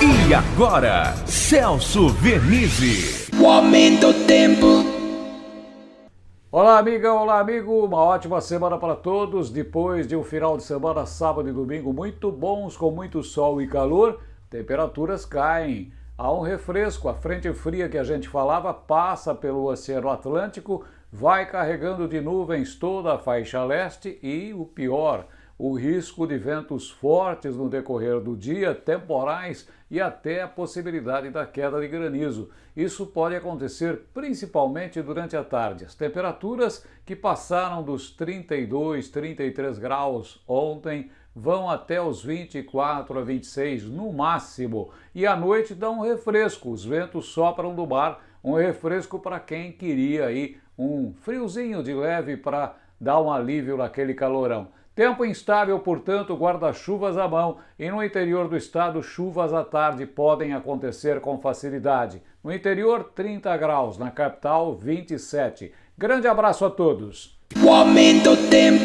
E agora, Celso Vernizzi. O aumento do tempo. Olá, amiga, olá, amigo. Uma ótima semana para todos. Depois de um final de semana, sábado e domingo muito bons, com muito sol e calor, temperaturas caem. Há um refresco. A frente fria que a gente falava passa pelo Oceano Atlântico, vai carregando de nuvens toda a faixa leste e, o pior, o risco de ventos fortes no decorrer do dia, temporais e até a possibilidade da queda de granizo. Isso pode acontecer principalmente durante a tarde. As temperaturas que passaram dos 32, 33 graus ontem vão até os 24 a 26 no máximo. E à noite dá um refresco, os ventos sopram do mar, um refresco para quem queria aí um friozinho de leve para dar um alívio naquele calorão. Tempo instável, portanto, guarda-chuvas à mão e no interior do estado, chuvas à tarde podem acontecer com facilidade. No interior, 30 graus, na capital, 27. Grande abraço a todos. O aumento tempo.